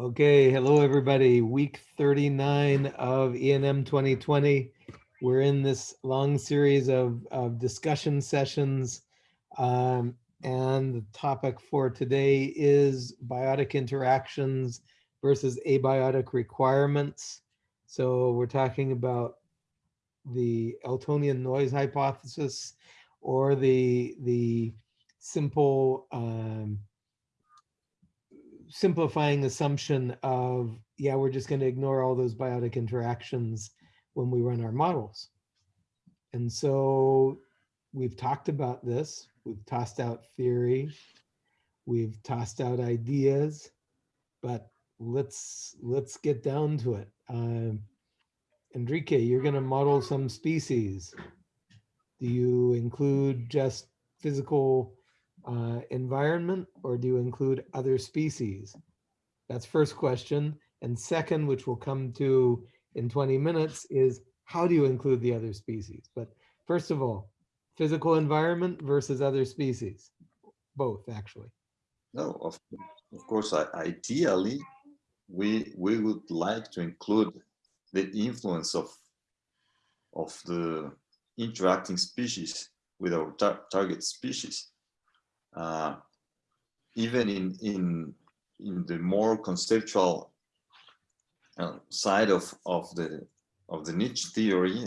Okay, hello, everybody. Week 39 of ENM 2020. We're in this long series of, of discussion sessions. um, and the topic for today is biotic interactions versus abiotic requirements. So we're talking about the Eltonian noise hypothesis or the, the simple um, simplifying assumption of, yeah, we're just going to ignore all those biotic interactions when we run our models. And so we've talked about this. We've tossed out theory. We've tossed out ideas, but let's let's get down to it. Um, Enrique, you're going to model some species. Do you include just physical uh, environment or do you include other species? That's first question. And second, which we'll come to in 20 minutes, is how do you include the other species? But first of all, physical environment versus other species, both actually. No, of, of course, ideally, we we would like to include the influence of of the interacting species with our tar target species. Uh, even in in in the more conceptual uh, side of of the of the niche theory,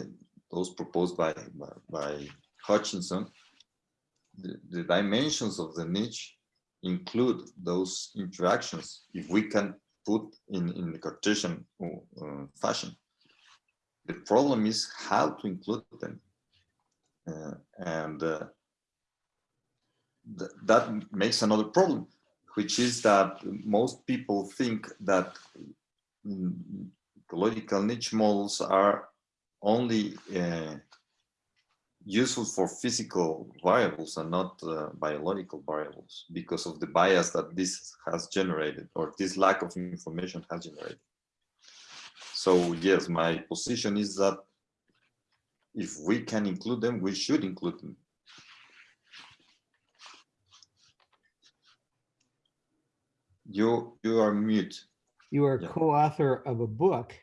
those proposed by by, by Hutchinson, the, the dimensions of the niche include those interactions if we can put in in the Cartesian uh, fashion. The problem is how to include them, uh, and uh, th that makes another problem, which is that most people think that ecological niche models are only uh, useful for physical variables and not uh, biological variables because of the bias that this has generated or this lack of information has generated. So yes, my position is that if we can include them, we should include them. You, you are mute. You are Yeah. co-author of a book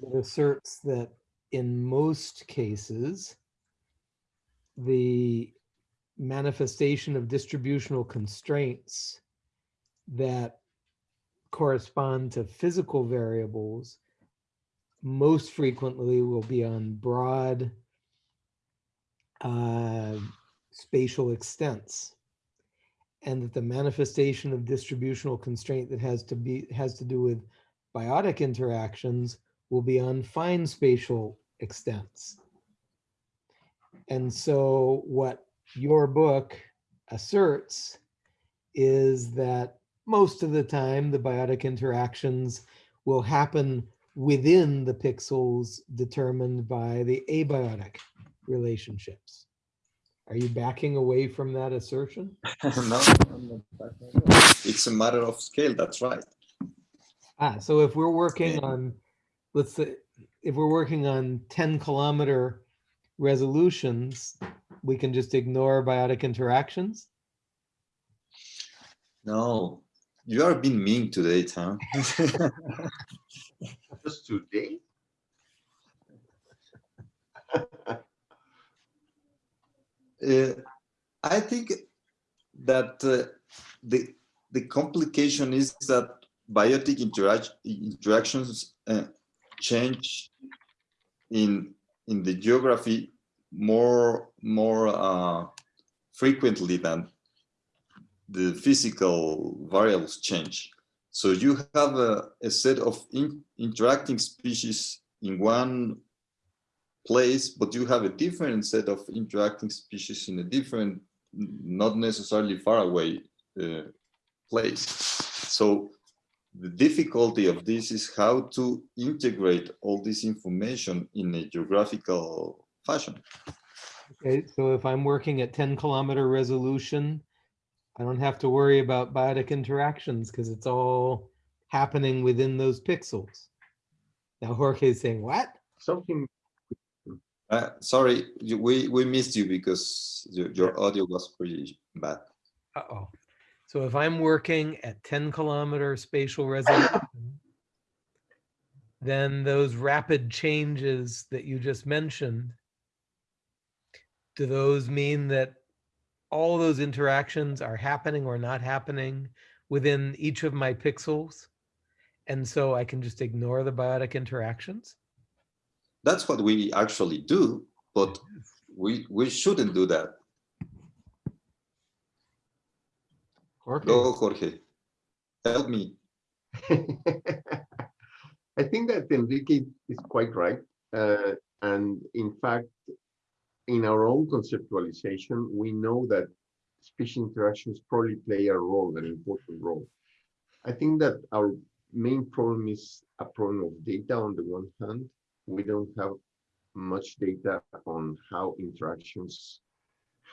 that asserts that in most cases, the manifestation of distributional constraints that correspond to physical variables most frequently will be on broad uh, spatial extents and that the manifestation of distributional constraint that has to be has to do with biotic interactions will be on fine spatial extents. And so what your book asserts is that most of the time the biotic interactions will happen within the pixels determined by the abiotic relationships. Are you backing away from that assertion? no, it's a matter of scale, that's right. Ah, so if we're working Yeah. on, let's say, if we're working on 10 kilometer resolutions, we can just ignore biotic interactions? No, you are being mean today, Tom. Just today? I think that uh, the the complication is that biotic interact interactions uh, change in in the geography more more uh, frequently than the physical variables change. So you have a, a set of in, interacting species in one place, but you have a different set of interacting species in a different, not necessarily far away uh, place. So the difficulty of this is how to integrate all this information in a geographical fashion. Okay, so if I'm working at 10 kilometer resolution, I don't have to worry about biotic interactions because it's all happening within those pixels. Now Jorge is saying, what? Something, Uh, sorry, you- we, we missed you because your, your audio was pretty bad. Uh-oh. So if I'm working at 10 kilometer spatial resolution, then those rapid changes that you just mentioned, do those mean that all those interactions are happening or not happening within each of my pixels? And so I can just ignore the biotic interactions? That's what we actually do, but we, we shouldn't do that. Jorge, Go, Jorge. Help me. I think that Enrique is quite right. Uh, and in fact, in our own conceptualization, we know that species interactions probably play a role, an important role. I think that our main problem is a problem of data on the one hand. We don't have much data on how interactions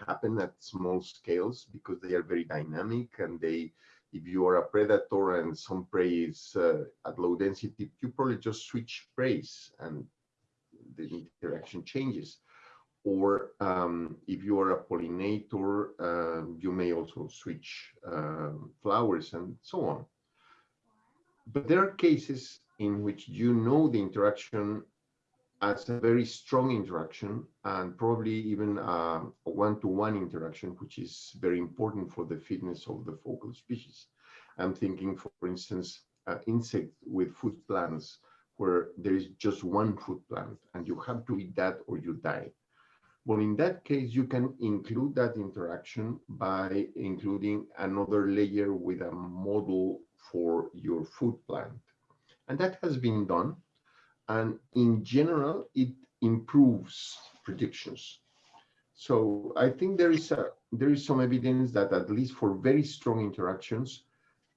happen at small scales because they are very dynamic and they if you are a predator and some prey is uh, at low density you probably just switch preys and the interaction changes. Or um, if you are a pollinator uh, you may also switch uh, flowers and so on. But there are cases in which you know the interaction as a very strong interaction and probably even a one-to-one -one interaction, which is very important for the fitness of the focal species. I'm thinking, for instance, uh, insect with food plants, where there is just one food plant and you have to eat that or you die. Well, in that case, you can include that interaction by including another layer with a model for your food plant. And that has been done and in general, it improves predictions. So I think there is a there is some evidence that at least for very strong interactions,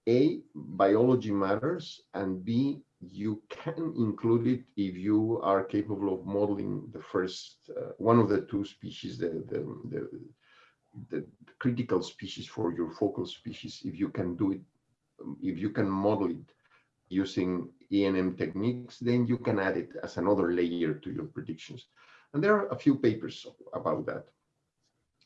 A, biology matters, and B, you can include it if you are capable of modeling the first uh, one of the two species, the, the, the, the critical species for your focal species, if you can do it, if you can model it using ENM techniques, then you can add it as another layer to your predictions. And there are a few papers about that.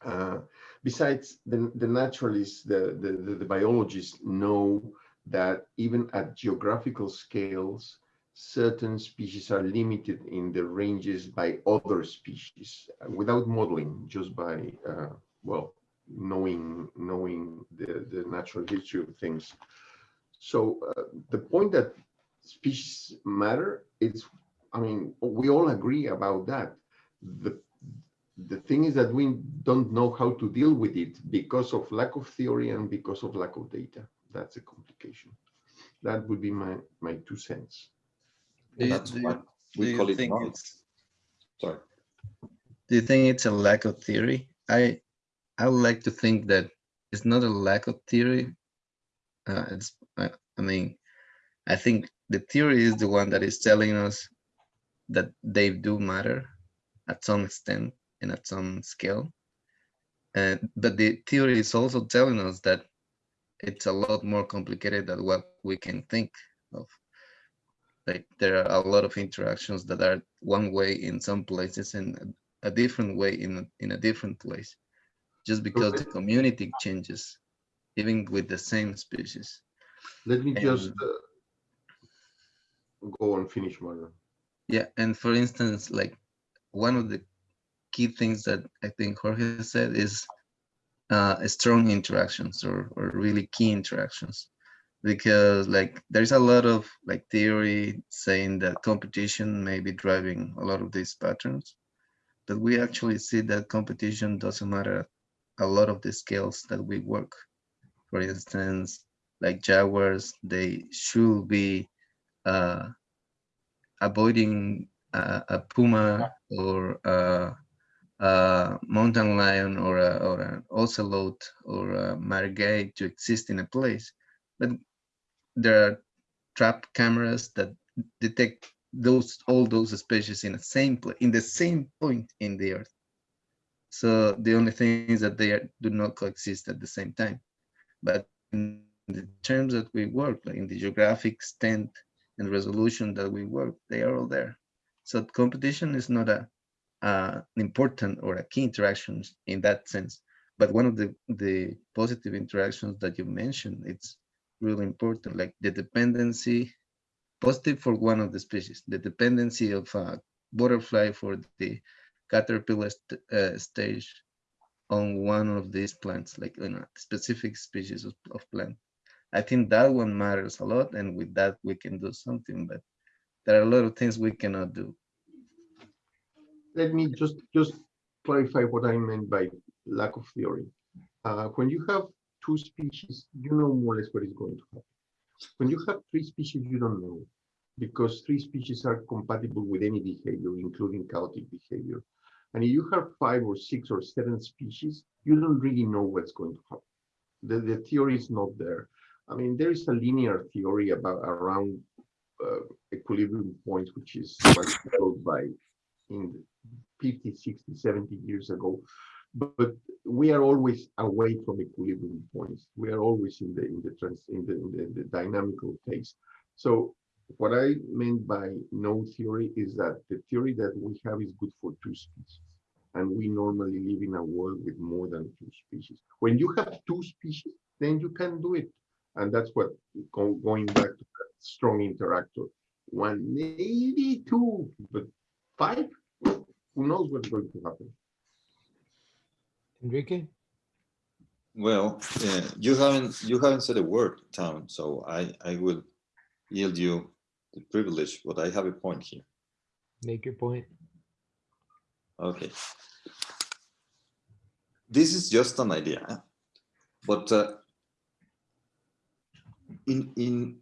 Uh, besides, the, the naturalists, the, the, the, biologists know that even at geographical scales, certain species are limited in the ranges by other species without modeling, just by, uh, well, knowing knowing the, the natural history of things. So uh, the point that species matter is, I mean, we all agree about that. The, the thing is that we don't know how to deal with it because of lack of theory and because of lack of data. That's a complication. That would be my, my two cents. Do you, That's why you, we call it think it's Sorry. do you think it's a lack of theory? I I would like to think that it's not a lack of theory. Uh, it's I, I mean, I think the theory is the one that is telling us that they do matter at some extent and at some scale. Uh, but the theory is also telling us that it's a lot more complicated than what we can think of. Like there are a lot of interactions that are one way in some places and a different way in a, in a different place, just because the community changes, even with the same species. Let me just uh, go and finish, Mario. Yeah, and for instance, like one of the key things that I think Jorge said is uh, strong interactions or, or really key interactions. Because like there's a lot of like theory saying that competition may be driving a lot of these patterns, but we actually see that competition doesn't matter a lot of the scales that we work. For instance, like jaguars, they should be uh, avoiding a, a puma or a, a mountain lion or a, or an ocelot or a margay to exist in a place. But there are trap cameras that detect those all those species in the same in the same point in the earth. So the only thing is that they are, do not coexist at the same time. But in the terms that we work, like in the geographic extent and resolution that we work, they are all there. So competition is not a uh, an important or a key interaction in that sense, but one of the the positive interactions that you mentioned, it's really important, like the dependency, positive for one of the species, the dependency of a butterfly for the caterpillar st uh, stage on one of these plants, like in a specific species of, of plant. I think that one matters a lot, and with that we can do something. But there are a lot of things we cannot do. Let me just, just clarify what I meant by lack of theory. Uh, when you have two species, you know more or less what is going to happen. When you have three species, you don't know because three species are compatible with any behavior, including chaotic behavior. And if you have five or six or seven species, you don't really know what's going to happen. The, the theory is not there. I mean, there is a linear theory about around uh, equilibrium points, which is developed by in 50, 60, 70 years ago. But, but we are always away from equilibrium points. We are always in the in the trans in the, in the, the dynamical phase. So what I meant by no theory is that the theory that we have is good for two species. And we normally live in a world with more than two species. When you have two species, then you can do it. And that's what going back to that strong interactor. One, maybe two, but five, who knows what's going to happen? Enrique? Well, uh, you haven't you haven't said a word, Tom. So I I will yield you the privilege, but I have a point here. Make your point. Okay. This is just an idea, but uh, in in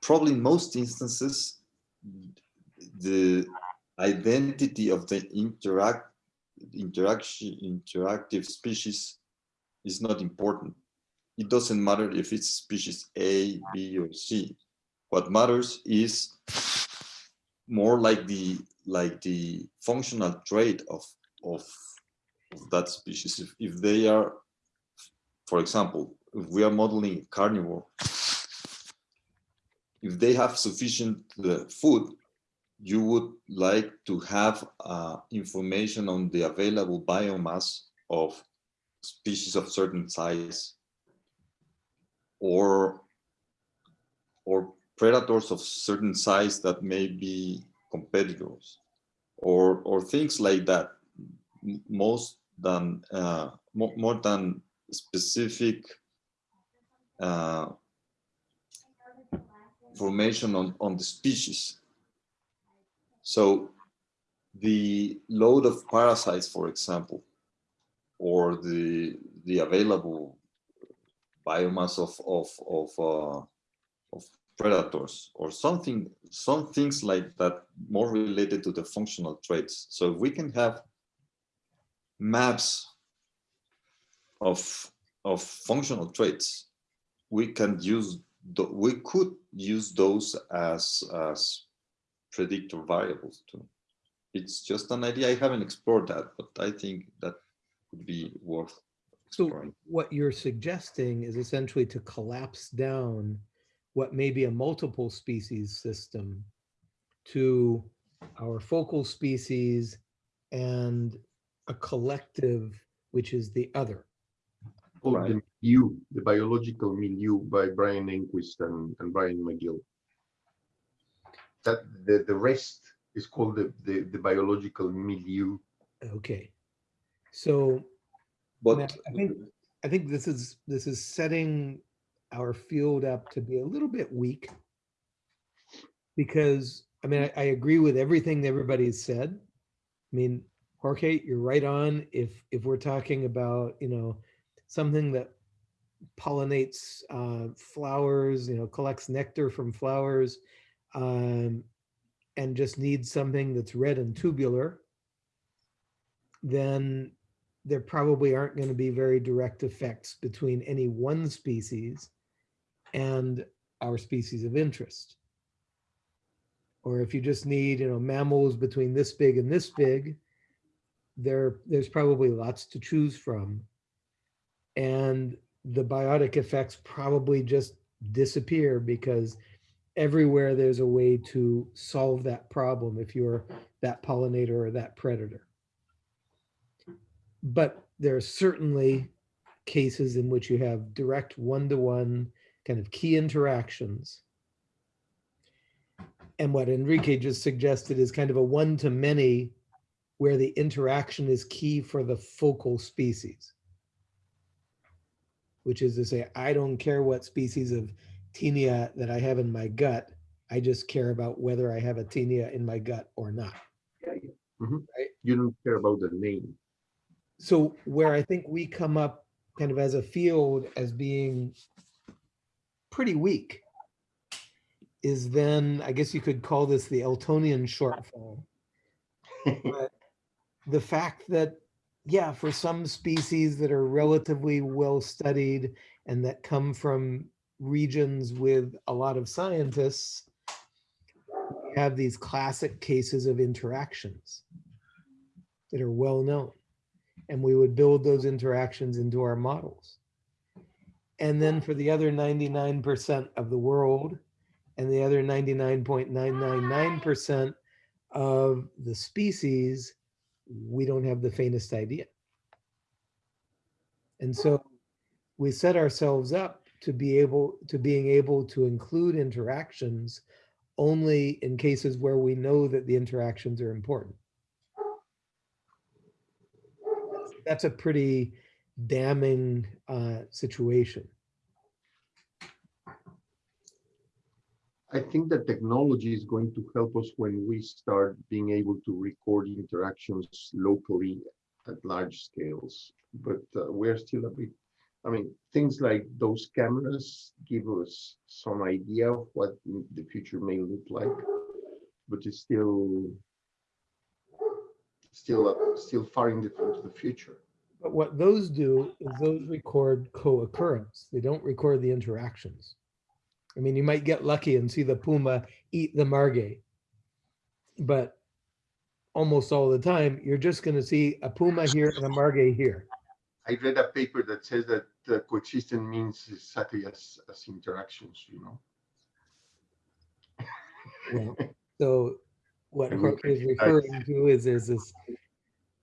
probably most instances, the identity of the interact interaction interactive species is not important. It doesn't matter if it's species A, B, or C. What matters is more like the like the functional trait of of, of that species. If, if they are, for example, if we are modeling carnivore, if they have sufficient uh, food, you would like to have uh, information on the available biomass of species of certain size or or predators of certain size that may be competitors or or things like that. Most than uh, more, more than specific uh, information on on the species. So the load of parasites for example or the the available biomass of of of, uh, of predators or something some things like that more related to the functional traits. So if we can have maps of of functional traits we can use we could use those as as predictor variables too. It's just an idea. I haven't explored that but i think that would be worth So exploring. what you're suggesting is essentially to collapse down what may be a multiple species system to our focal species and a collective, which is the other. Called Right. the milieu, the biological milieu by Brian Enquist and, and Brian McGill. That the, the rest is called the, the, the biological milieu. Okay. So but I think, I think this is, this is setting our field up to be a little bit weak. Because, I mean, I, I agree with everything everybody's said. I mean, Jorge, you're right on. If, if we're talking about, you know, something that pollinates uh, flowers, you know, collects nectar from flowers, um, and just needs something that's red and tubular, then there probably aren't going to be very direct effects between any one species and our species of interest. Or if you just need, you know, mammals between this big and this big, there, there's probably lots to choose from. And the biotic effects probably just disappear because everywhere there's a way to solve that problem if you're that pollinator or that predator but there are certainly cases in which you have direct one-to-one kind of key interactions. And what Enrique just suggested is kind of a one-to-many where the interaction is key for the focal species. Which is to say, I don't care what species of taenia that I have in my gut. I just care about whether I have a taenia in my gut or not. Yeah, yeah. Mhm. Right. You don't care about the name. So where I think we come up kind of as a field as being pretty weak is then, I guess you could call this the Eltonian shortfall. But the fact that, yeah, for some species that are relatively well studied and that come from regions with a lot of scientists, we have these classic cases of interactions that are well known. And we would build those interactions into our models. And then for the other 99% of the world and the other 99.999% of the species, we don't have the faintest idea. And so we set ourselves up to be able to being able to include interactions only in cases where we know that the interactions are important. That's a pretty damning uh, situation. I think that technology is going to help us when we start being able to record interactions locally at large scales. But uh, we're still a bit, I mean, things like those cameras give us some idea of what the future may look like, but it's still still uh, still far in into the future. But what those do is those record co-occurrence. They don't record the interactions. I mean, you might get lucky and see the puma eat the margay. But almost all the time, you're just going to see a puma here and a margay here. I read a paper that says that uh, coexistent means exactly as, as interactions, you know. Well, so what Jorge is referring to is, is this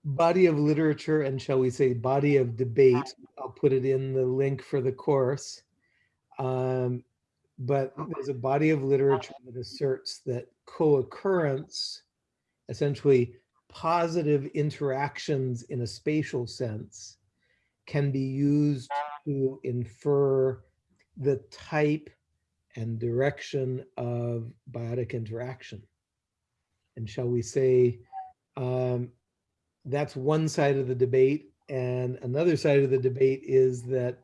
body of literature and shall we say body of debate. I'll put it in the link for the course. Um, but there's a body of literature that asserts that co-occurrence, essentially positive interactions in a spatial sense, can be used to infer the type and direction of biotic interaction. And shall we say, um, that's one side of the debate. And another side of the debate is that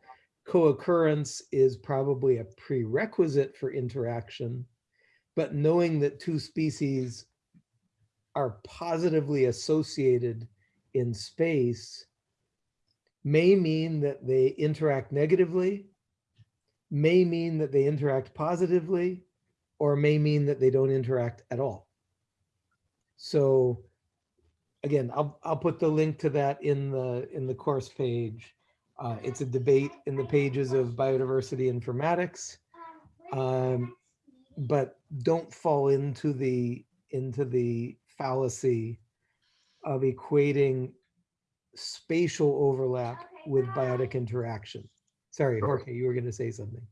co-occurrence is probably a prerequisite for interaction, but knowing that two species are positively associated in space may mean that they interact negatively, may mean that they interact positively, or may mean that they don't interact at all. So again, I'll, I'll put the link to that in the, in the course page. Uh, it's a debate in the pages of biodiversity informatics. Um, but don't fall into the, into the fallacy of equating spatial overlap with biotic interaction. Sorry. Jorge, you were going to say something.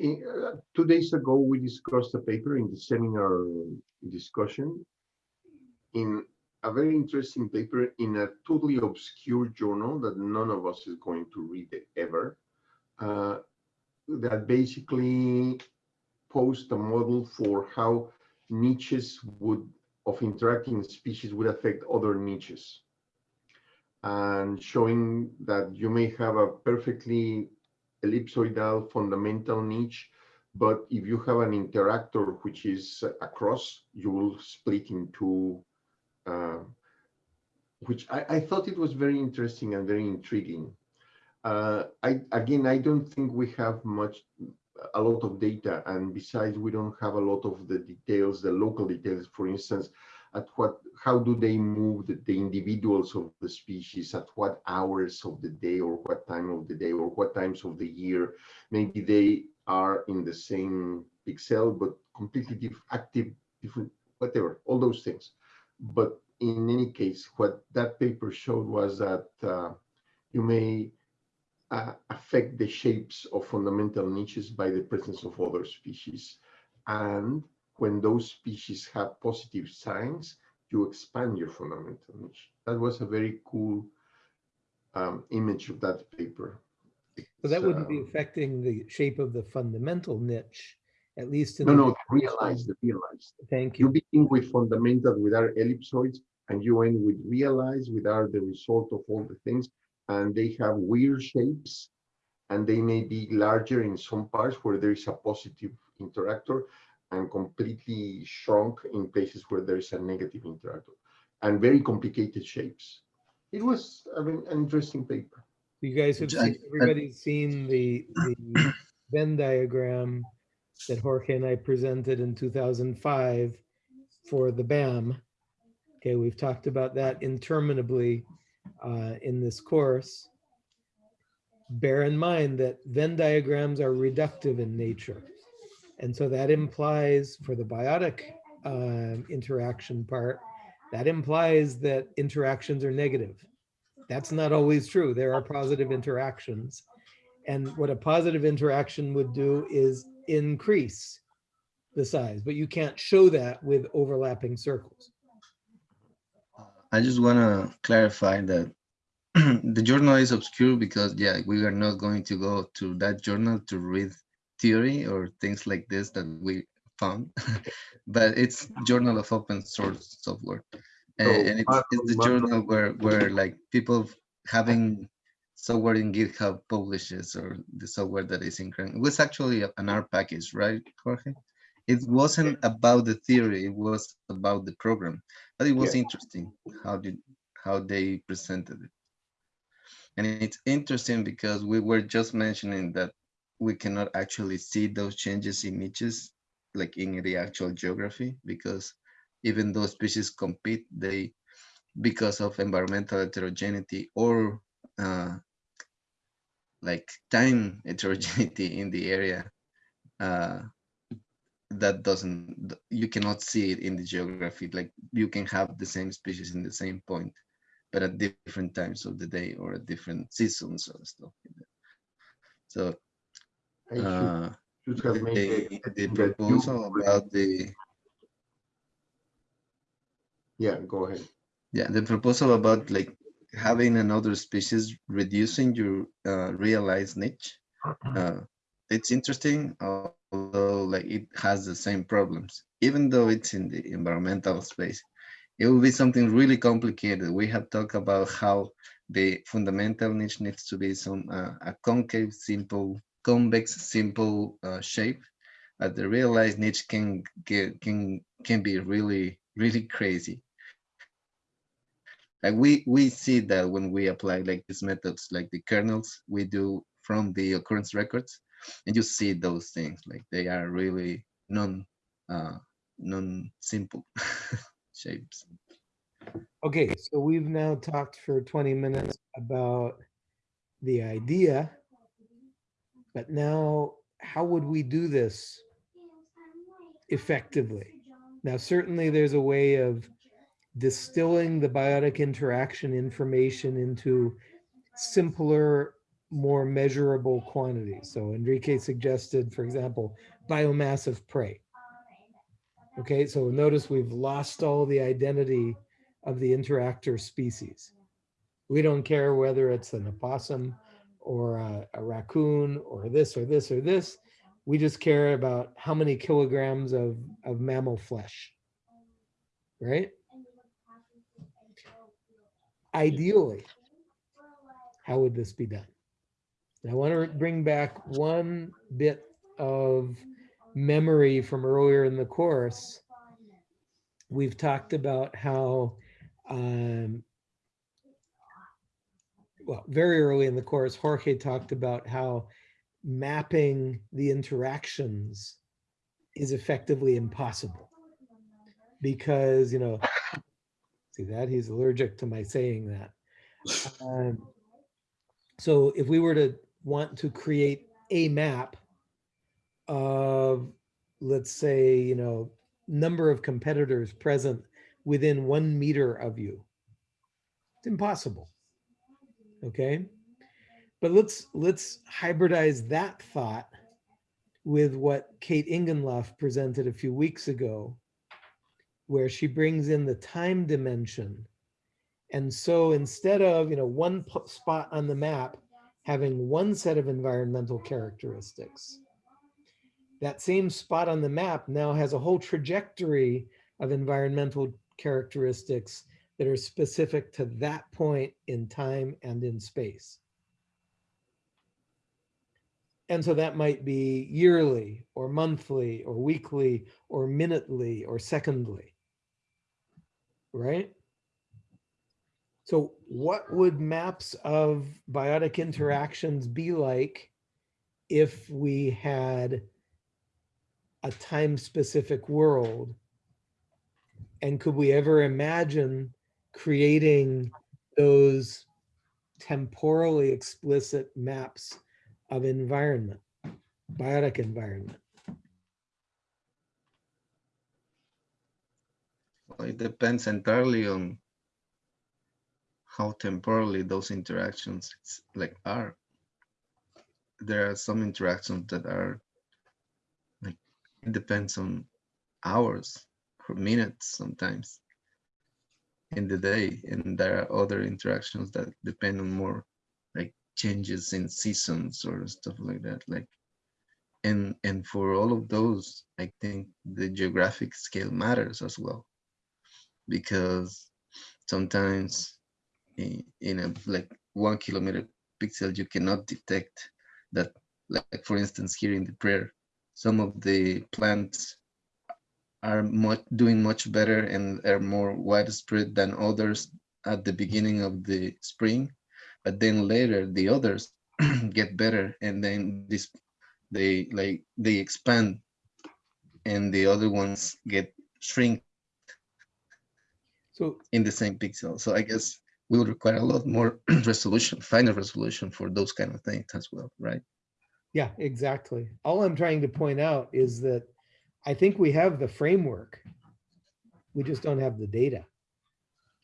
In, uh, two days ago, we discussed a paper in the seminar discussion in a very interesting paper in a totally obscure journal that none of us is going to read ever. Uh, that basically posed a model for how niches would of interacting species would affect other niches and showing that you may have a perfectly ellipsoidal fundamental niche, but if you have an interactor which is across, you will split into, uh, which I, I thought it was very interesting and very intriguing. Uh, I again, I don't think we have much, a lot of data, and besides, we don't have a lot of the details, the local details. For instance, at what, how do they move the, the individuals of the species at what hours of the day or what time of the day or what times of the year? Maybe they are in the same pixel, but completely active, different, whatever, all those things. But in any case, what that paper showed was that uh, you may uh, affect the shapes of fundamental niches by the presence of other species. And when those species have positive signs, you expand your fundamental niche. That was a very cool um, image of that paper. So that wouldn't be affecting the shape of the fundamental niche, at least in. No, the- no, realize the realized. Thank You you. begin with fundamental with our ellipsoids and you end with realize with are the result of all the things. And they have weird shapes and they may be larger in some parts where there is a positive interactor and completely shrunk in places where there is a negative interactor and very complicated shapes. It was, I mean, an interesting paper. You guys have, Which I- seen- everybody's seen the, the Venn diagram that Jorge and I presented in 2005 for the BAM. Okay, we've talked about that interminably uh, in this course. Bear in mind that Venn diagrams are reductive in nature. And so that implies for the biotic um, interaction part, that implies that interactions are negative. That's not always true. There are positive interactions. And what a positive interaction would do is increase the size, but you can't show that with overlapping circles. Uh, I just want to clarify that the journal is obscure because, yeah, we are not going to go to that journal to read theory or things like this that we found, but it's Journal of Open Source Software. And, So, and it's, it's the journal where, where like people having software in GitHub publishes or the software that is in CRAN. It was actually an R package, right, Jorge? It wasn't about the theory, it was about the program. But it was Yeah. interesting how did how they presented it. And it's interesting because we were just mentioning that we cannot actually see those changes in niches like in the actual geography because even though species compete, they because of environmental heterogeneity or uh, like time heterogeneity in the area, uh, that doesn't you cannot see it in the geography. Like you can have the same species in the same point but at different times of the day or at different seasons or stuff so I should, uh should have made the, the- the that you- proposal about the Yeah, go ahead. yeah the proposal about like having another species reducing your uh, realized niche uh, it's interesting although like it has the same problems. Even though it's in the environmental space it will be something really complicated. We have talked about how the fundamental niche needs to be some uh, a concave simple convex simple uh, shape uh, the realized niche can get can can be really really crazy like we we see that when we apply like these methods like the kernels we do from the occurrence records and you see those things like they are really non uh non simple shapes Okay, so we've now talked for 20 minutes about the idea. But now, how would we do this effectively? Now, certainly there's a way of distilling the biotic interaction information into simpler, more measurable quantities. So Enrique suggested, for example, biomass of prey. Okay, so notice we've lost all the identity of the interactor species. We don't care whether it's an opossum or a, a raccoon or this or this or this. We just care about how many kilograms of, of mammal flesh, right? Ideally, how would this be done? I want to bring back one bit of memory from earlier in the course. We've talked about how um, well, very early in the course, Jorge talked about how mapping the interactions is effectively impossible because, you know, see that he's allergic to my saying that. Um, so if we were to want to create a map of, let's say, you know, number of competitors present within one meter of you. It's impossible. Okay. But let's let's hybridize that thought with what Kate Ingenloff presented a few weeks ago, where she brings in the time dimension. And so instead of, you know, one spot on the map having one set of environmental characteristics, that same spot on the map now has a whole trajectory of environmental characteristics that are specific to that point in time and in space. And so that might be yearly or monthly or weekly or minutely or secondly. Right? So what would maps of biotic interactions be like if we had a time specific world? And could we ever imagine creating those temporally explicit maps of environment, biotic environment? It depends entirely on how temporally those interactions like are. There are some interactions that are like it depends on hours or minutes sometimes in the day, and there are other interactions that depend on more like changes in seasons or stuff like that. Like and and for all of those, I think the geographic scale matters as well because sometimes i- in a like one kilometer pixel you cannot detect that like for instance here in the prayer some of the plants are much doing much better and are more widespread than others at the beginning of the spring but then later the others get better and then this they like they expand and the other ones get shrink So in the same pixel. So I guess will require a lot more resolution, finer resolution for those kind of things as well, right? Yeah, exactly. All I'm trying to point out is that I think we have the framework. We just don't have the data.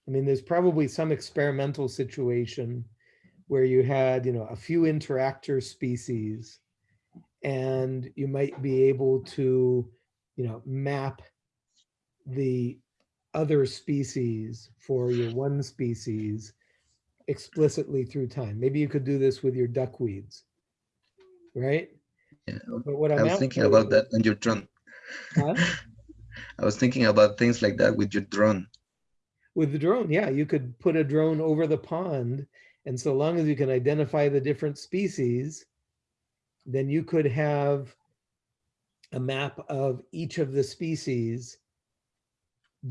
I mean, there's probably some experimental situation where you had, you know, a few interactor species and you might be able to, you know, map the other species for your one species explicitly through time. Maybe you could do this with your duckweeds, right? Yeah, But what I I'm was thinking about is- that on your drone. Huh? I was thinking about things like that with your drone. With the drone, yeah, you could put a drone over the pond. And so long as you can identify the different species, then you could have a map of each of the species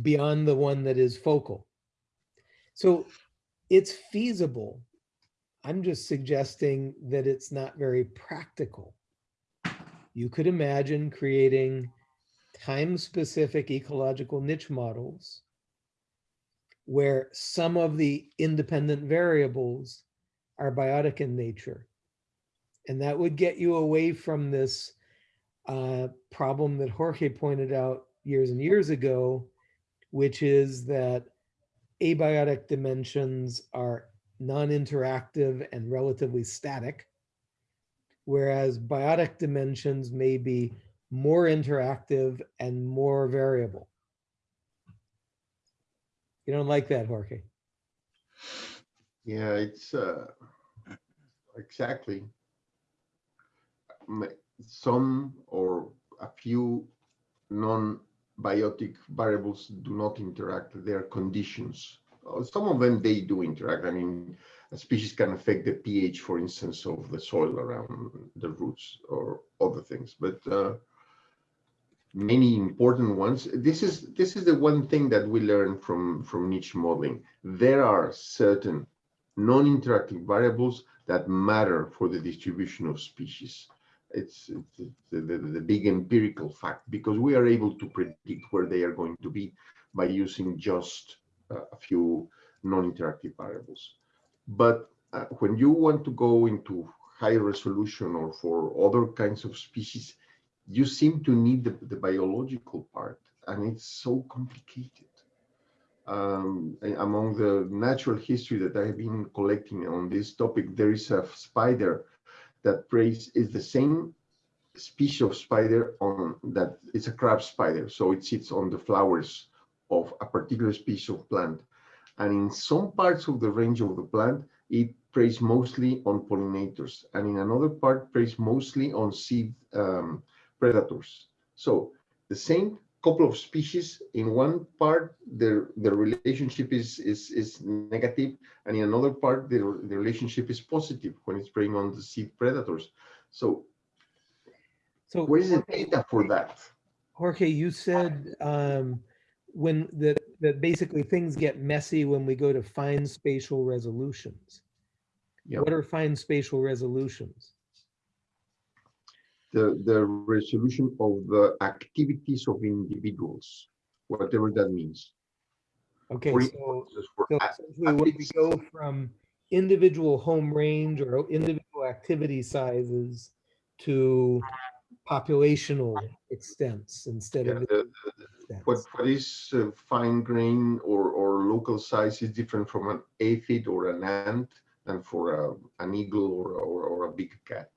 beyond the one that is focal. So it's feasible. I'm just suggesting that it's not very practical. You could imagine creating time-specific ecological niche models where some of the independent variables are biotic in nature. And that would get you away from this uh, problem that Jorge pointed out years and years ago, which is that abiotic dimensions are non-interactive and relatively static, whereas biotic dimensions may be more interactive and more variable. You don't like that, Jorge? Yeah, it's uh, exactly. Some or a few non-biotic variables do not interact. They are conditions. Uh, Some of them they do interact. I mean, a species can affect the pH, for instance, of the soil around the roots or other things. But uh, many important ones. This is this is the one thing that we learn from from niche modeling. There are certain non-interactive variables that matter for the distribution of species. It's, it's, the, the, the big empirical fact because we are able to predict where they are going to be by using just uh, a few non-interactive variables. But uh, when you want to go into high resolution or for other kinds of species, you seem to need the, the biological part and it's so complicated um, among the natural history that I have been collecting on this topic, there is a spider that preys is the same species of spider on that it's a crab spider. So it sits on the flowers of a particular species of plant. And in some parts of the range of the plant, it preys mostly on pollinators. And in another part, preys mostly on seed um, predators. So the same couple of species in one part their the relationship is is is negative and in another part the, the relationship is positive when it's preying on the seed predators so So where is the data for that Jorge, you said um, when that that basically things get messy when we go to fine spatial resolutions. Yeah. What are fine spatial resolutions? The the resolution of the activities of individuals whatever that means. Okay, For so so essentially when we go from individual home range or individual activity sizes to populational extents instead yeah, of the- what what is uh, fine grain or or local size is different from an aphid or an ant than for a, an eagle or, or or a big cat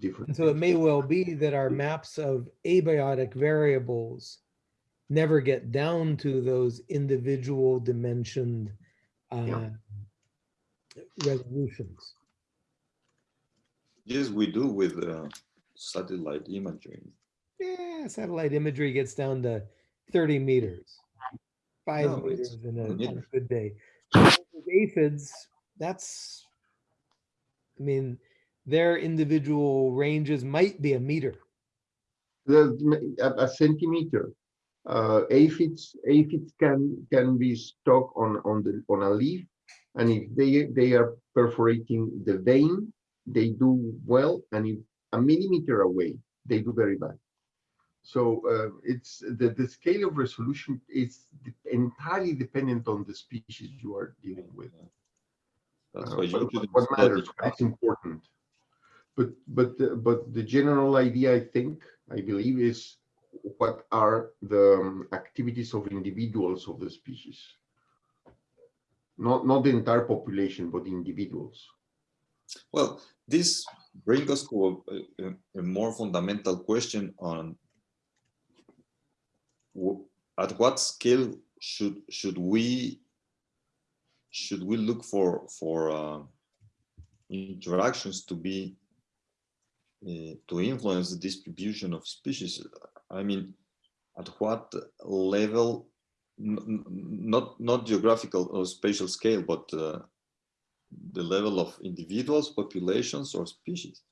different And so it may well be that our maps of abiotic variables never get down to those individual dimensioned uh, resolutions. Yes, we do with uh, satellite imagery. Yeah, satellite imagery gets down to 30 meters, five No, meters in a good day. With Aphids, that's, I mean, their individual ranges might be a meter. the a, a centimeter. Uh, aphids aphids can can be stuck on on the on a leaf, and if they they are perforating the vein, they do well, and if a millimeter away, they do very bad. So uh, it's the the scale of resolution is de- entirely dependent on the species you are dealing with. That's Uh, why you what- what matters, what is important. But but the- but the general idea, I think, I believe, is what are the um, activities of individuals of the species. Not not the entire population, but individuals. Well, this brings us to a, a- a more fundamental question on at what scale should should we should we look for for uh, interactions to be to influence the distribution of species? I mean, at what level? n- n- Not not geographical or spatial scale, but uh, the level of individuals, populations, or species.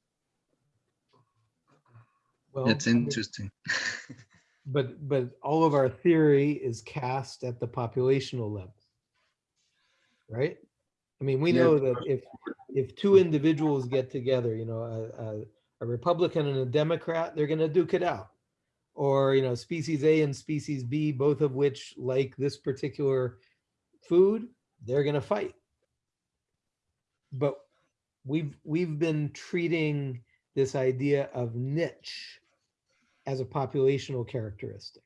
Well, That's interesting. But, but all of our theory is cast at the populational level. Right? I mean, we Yeah. know that if, if two individuals get together, you know, a, a, a Republican and a Democrat, they're gonna duke it out. Or, you know, species A and species B, both of which like this particular food, they're gonna fight. But we've, we've been treating this idea of niche as a populational characteristic.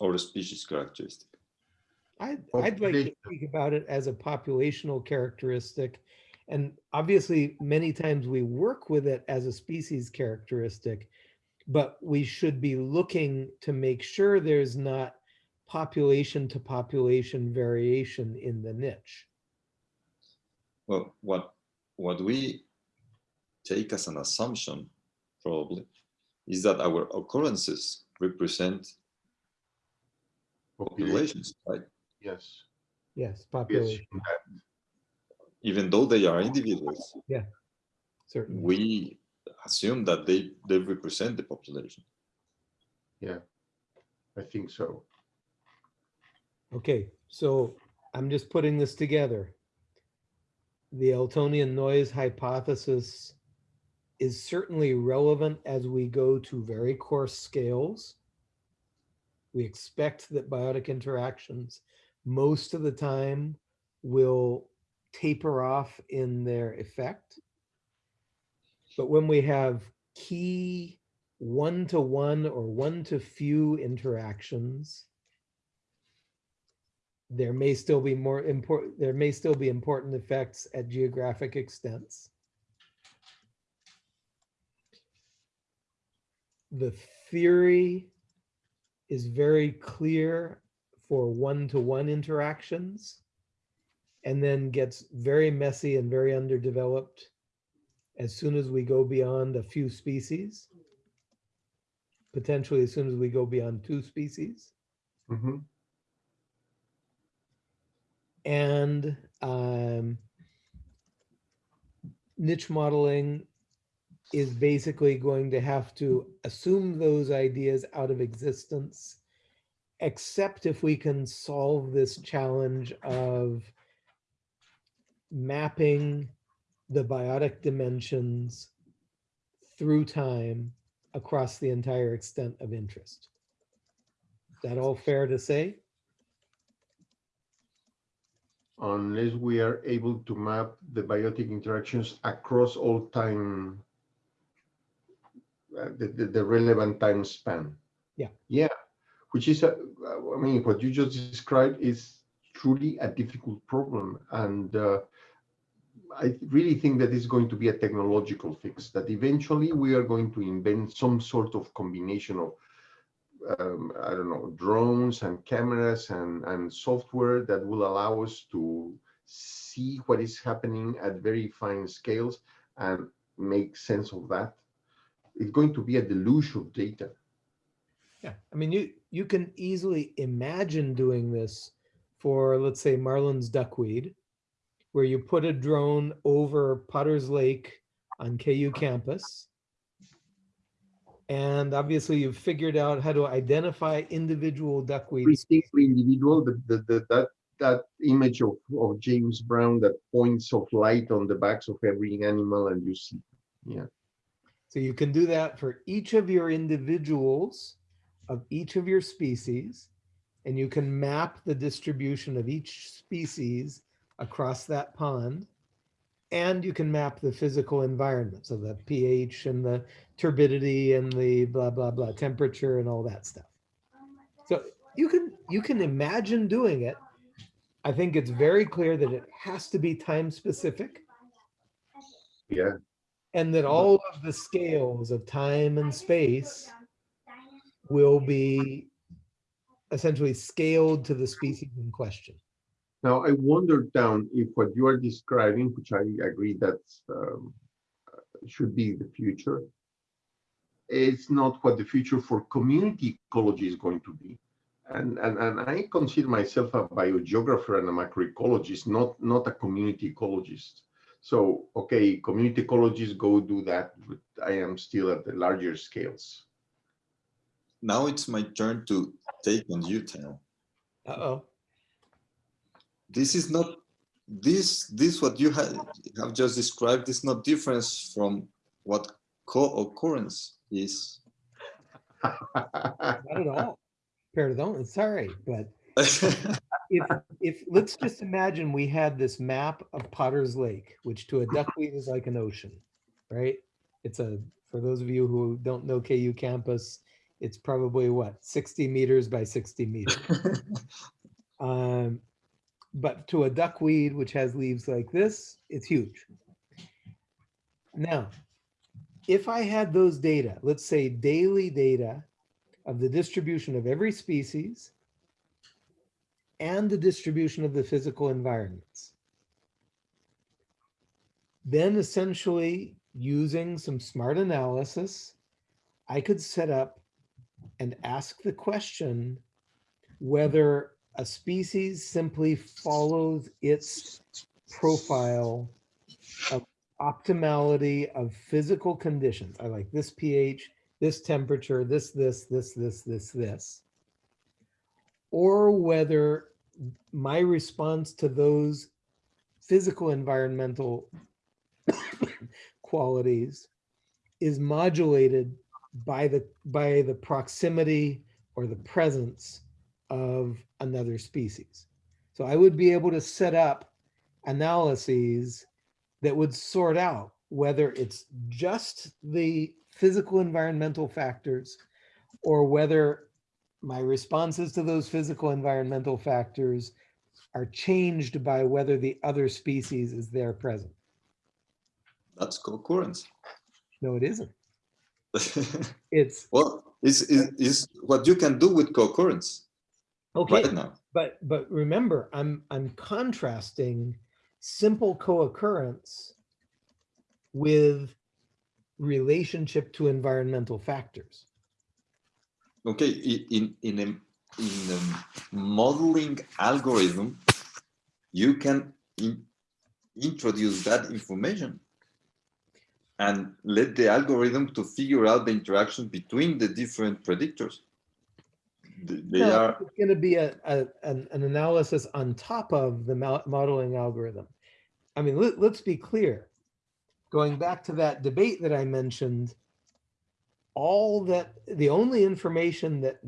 or a species characteristic. I'd, I'd like to Population. speak about it as a populational characteristic. And obviously, many times we work with it as a species characteristic, but we should be looking to make sure there's not population to population variation in the niche. Well, what what we take as an assumption, probably, is that our occurrences represent populations, right? Yes. Yes, Yes. Population, Even though they are individuals, Yeah, certainly. we assume that they they represent the population. Yeah. I think so. Okay, so I'm just putting this together. The Eltonian noise hypothesis is certainly relevant as we go to very coarse scales. We expect that biotic interactions most of the time will taper off in their effect. But when we have key one-to-one or one-to-few interactions, there may still be more important, there may still be important effects at geographic extents. The theory is very clear for one-to-one interactions and then gets very messy and very underdeveloped as soon as we go beyond a few species. Potentially as soon as we go beyond two species. Mhm. And um, niche modeling is basically going to have to assume those ideas out of existence, except if we can solve this challenge of mapping the biotic dimensions through time across the entire extent of interest. Is that all fair to say? Unless we are able to map the biotic interactions across all time, uh, the, the, the relevant time span. Yeah. Yeah, which is, a- I mean, what you just described is truly a difficult problem. And uh, I really think that it's going to be a technological fix, that eventually we are going to invent some sort of combination of um, I don't know, drones and cameras and, and software that will allow us to see what is happening at very fine scales and make sense of that. It's going to be a deluge of data. Yeah, I mean, you, you can easily imagine doing this for, let's say, Marlon's duckweed, where you put a drone over Potter's Lake on KU campus. And obviously you've figured out how to identify individual duckweed. Every single individual, the, the, the, that, that image of, of James Brown, that points of light on the backs of every animal and you see, yeah. So you can do that for each of your individuals of each of your species. And you can map the distribution of each species across that pond. And you can map the physical environment, so the pH and the turbidity and the blah, blah, blah, temperature and all that stuff. So you can, you can imagine doing it. I think it's very clear that it has to be time specific Yeah, and that all of the scales of time and space will be essentially scaled to the species in question. Now, I wonder down if what you are describing, which I agree that um, should be the future, is not what the future for community ecology is going to be. And, and, and I consider myself a biogeographer and a macroecologist, not, not a community ecologist. So, okay, community ecologists go do that, but I am still at the larger scales. Now it's my turn to take on you, Town. Uh-oh. This is not this this what you have have just described is not difference from what co-occurrence is. Not at all. Pardon, sorry, but if, if, let's just imagine we had this map of Potter's Lake, which to a duckweed is like an ocean, right? It's a, for those of you who don't know KU campus, it's probably what, 60 meters by 60 meters. Um, but to a duckweed, which has leaves like this, it's huge. Now, if I had those data, let's say daily data of the distribution of every species and the distribution of the physical environments, then essentially using some smart analysis, I could set up and ask the question whether a species simply follows its profile of optimality of physical conditions. I like this pH, this temperature, this, this, this, this, this, this. Or whether my response to those physical environmental qualities is modulated by the by the proximity or the presence of another species. So I would be able to set up analyses that would sort out whether it's just the physical environmental factors or whether my responses to those physical environmental factors are changed by whether the other species is there present. That's co-occurrence. No, it isn't. It's, well, is is is what you can do with co-occurrence okay, right but, but remember, I'm, I'm contrasting simple co-occurrence with relationship to environmental factors. Okay, i- in in a in a modeling algorithm, you can in, introduce that information and let the algorithm to figure out the interaction between the different predictors. Th- They No, are It's going to be a, a, an, an analysis on top of the modeling algorithm. I mean, let, let's be clear. Going back to that debate that I mentioned, all that, the only information that,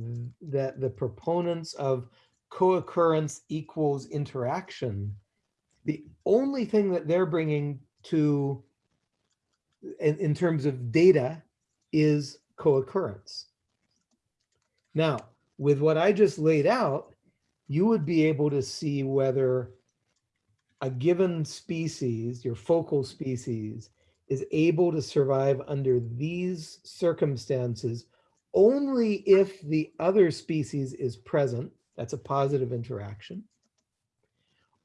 that the proponents of co-occurrence equals interaction, the only thing that they're bringing to, in, in terms of data, is co-occurrence. Now, with what I just laid out, you would be able to see whether a given species, your focal species, is able to survive under these circumstances only if the other species is present, that's a positive interaction,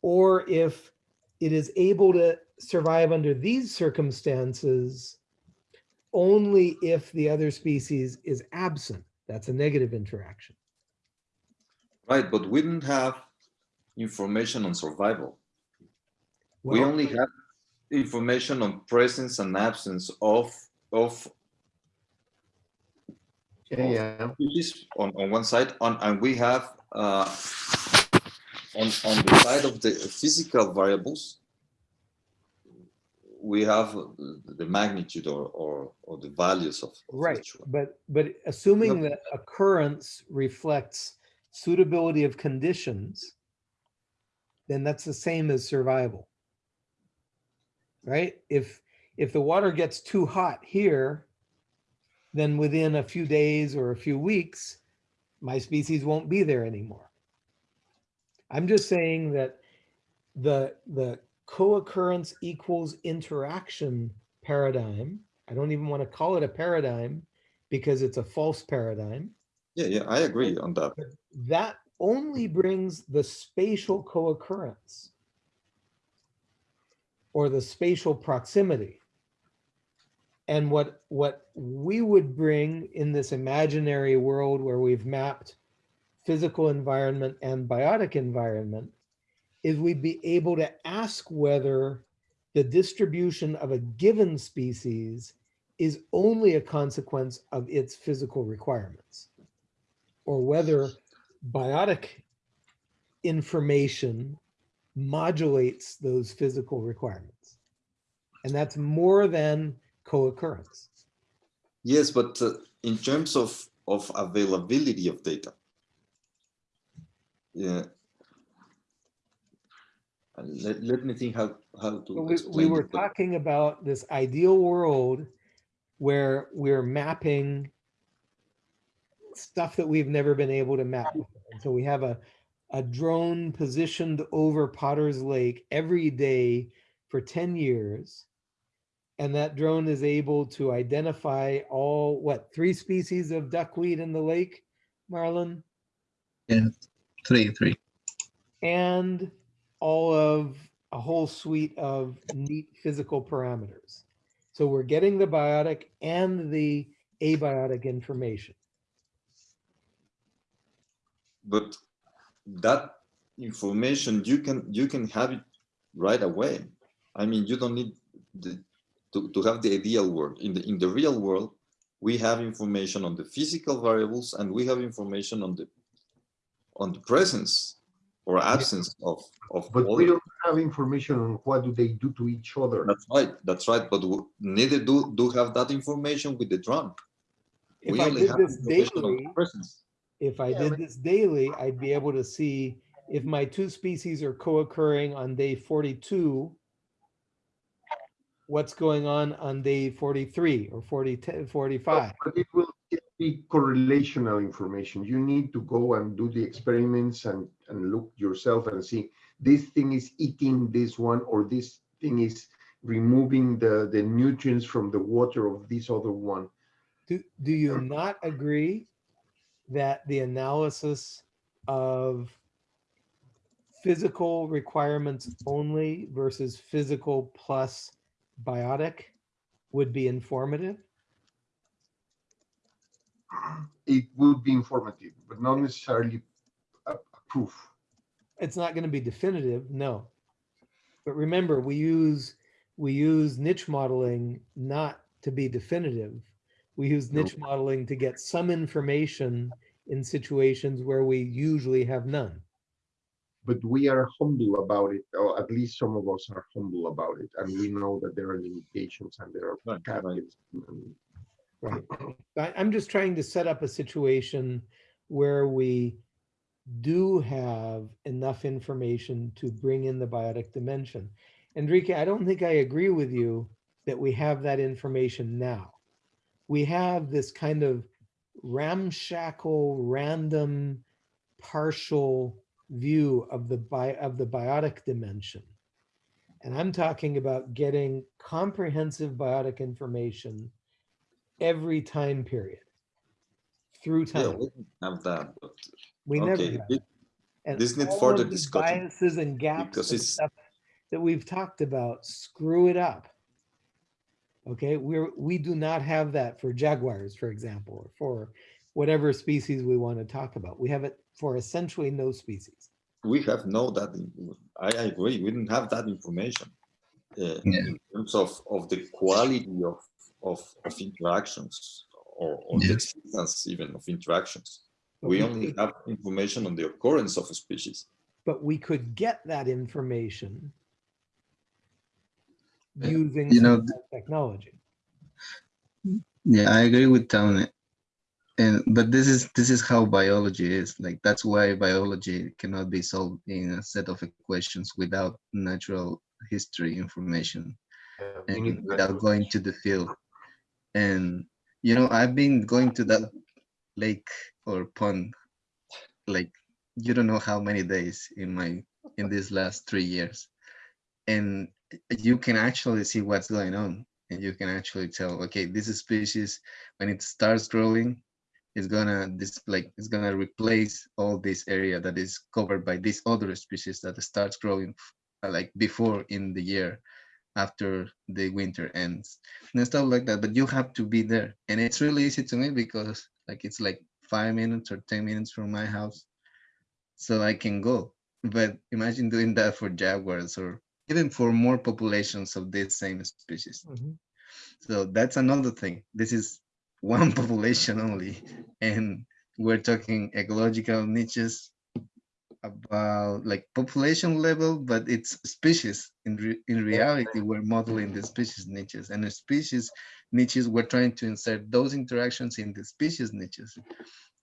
or if it is able to survive under these circumstances only if the other species is absent, that's a negative interaction. Right, but we didn't have information on survival. we only have information on presence and absence of of Yeah, on, on one side on and we have uh, on on the side of the physical variables we have the magnitude or or, or the values of, of Right, but, but assuming Yep. that occurrence reflects suitability of conditions, then that's the same as survival. Right? If, if the water gets too hot here, then within a few days or a few weeks, my species won't be there anymore. I'm just saying that the, the co-occurrence equals interaction paradigm, I don't even want to call it a paradigm because it's a false paradigm. Yeah yeah i agree on that That only brings the spatial co-occurrence or the spatial proximity. And what, what we would bring in this imaginary world where we've mapped physical environment and biotic environment is we'd be able to ask whether the distribution of a given species is only a consequence of its physical requirements or whether biotic information modulates those physical requirements. And that's more than co-occurrence. yes but uh, in terms of of availability of data yeah let, let me think how how to We, we were it, talking about this ideal world where we're mapping stuff that we've never been able to map. And so we have a, a drone positioned over Potter's Lake every day for 10 years. And that drone is able to identify all, what, three species of duckweed in the lake, Marlon? Yeah, three, three. and all of a whole suite of neat physical parameters. So we're getting the biotic and the abiotic information. But that information you can you can have it right away. I mean you don't need the, to, to have the ideal world. In the in the real world we have information on the physical variables and we have information on the on the presence or absence of of But we don't have information on what do they do to each other. that's right that's right but w- neither do do have that information with the drone. If we I only have this information on the presence if I Yeah, did this daily, I'd be able to see if my two species are co-occurring on day 42, what's going on on day 43 or 40, 45. But it will be correlational information. You need to go and do the experiments and, and look yourself and see, this thing is eating this one or this thing is removing the, the nutrients from the water of this other one. Do, do you not agree that the analysis of physical requirements only versus physical plus biotic would be informative? It would be informative, but not necessarily a, a proof. It's not going to be definitive, no. But remember, we use, we use niche modeling not to be definitive. We use No. niche modeling to get some information in situations where we usually have none. But we are humble about it, or at least some of us are humble about it, and we know that there are limitations and there are Right, right. caveats. Right. I, I'm just trying to set up a situation where we do have enough information to bring in the biotic dimension. Enrique, I don't think I agree with you that we have that information now. We have this kind of ramshackle, random, partial view of the bi of the biotic dimension. And I'm talking about getting comprehensive biotic information every time period through time. Yeah, we have that, We never okay, have it- And this need all further discussion, Biases and gaps because and it's- that we've talked about, screw it up. Okay, we're, we do not have that for jaguars, for example, or for whatever species we want to talk about. We have it for essentially no species. we have no that, I, I agree, we didn't have that information. uh, Yeah. In terms of, of the quality of, of, of interactions or, or the Yeah. existence even of interactions. But We we only could- have information on the occurrence of a species. But we could get that information using you know, some kind of technology. Yeah, I agree with Tony. And but this is this is how biology is. Like that's why biology cannot be solved in a set of equations without natural history information we need and without going to the field. And you know, I've been going to that lake or pond like you don't know how many days in my in these last three years. And you can actually see what's going on and you can actually tell okay this species when it starts growing it's gonna this like it's gonna replace all this area that is covered by this other species that starts growing uh, like before in the year after the winter ends and stuff like that but you have to be there and it's really easy to me because like it's like five minutes or ten minutes from my house so i can go but imagine doing that for jaguars or even for more populations of this same species Mhm. so that's another thing. This is one population only, and we're talking ecological niches about like population level, but it's species. In re in reality, we're modeling the species niches, and the species niches we're trying to insert those interactions in the species niches.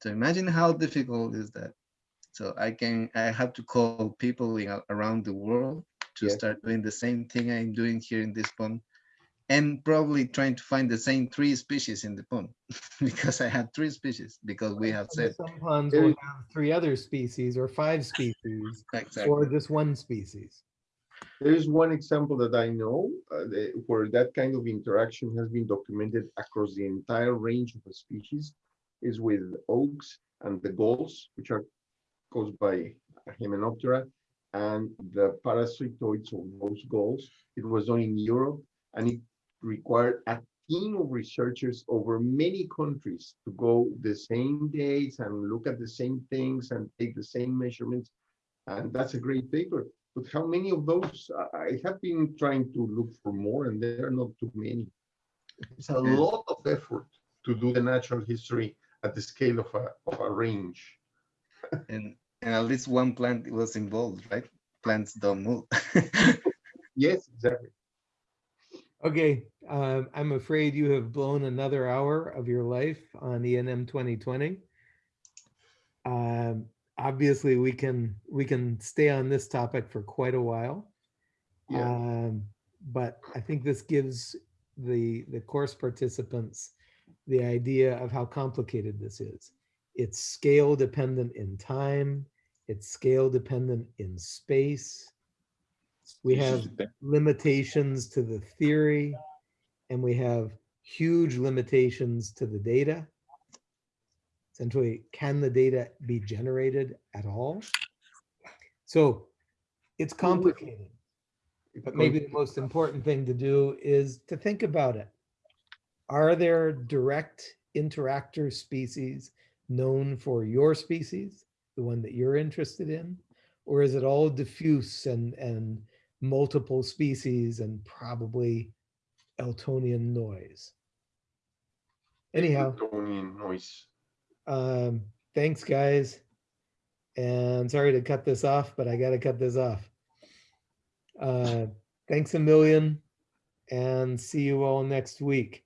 So imagine how difficult is that. So I can I have to call people in, around the world to Yes. start doing the same thing I'm doing here in this pond and probably trying to find the same three species in the pond because I had three species because we have said Some ponds will have three other species or five species exactly. or just one species. There is one example that I know uh, the- where that kind of interaction has been documented across the entire range of a species is with oaks and the galls, which are caused by Hymenoptera, and the parasitoids of those galls. It was done in Europe, and it required a team of researchers over many countries to go the same days and look at the same things and take the same measurements. And that's a great paper. But how many of those? I- I have been trying to look for more, and there are not too many. It's a lot of effort to do the natural history at the scale of a, of a range. And, and at least one plant was involved, right? Plants don't move. Yes, exactly. Okay, um, I'm afraid you have blown another hour of your life on ENM 2020. Um, obviously, we can we can stay on this topic for quite a while. Yeah. Um, but I think this gives the the course participants the idea of how complicated this is. It's scale dependent in time, It's scale dependent in space. We have limitations to the theory and we have huge limitations to the data. Essentially, can the data be generated at all? So it's complicated, but maybe the most important thing to do is to think about it. Are there direct interactor species known for your species, the one that you're interested in? Or is it all diffuse and, and multiple species and probably Eltonian noise? Anyhow, Eltonian noise. um, thanks, guys. And sorry to cut this off, but I gotta cut this off. Uh, thanks a million and see you all next week.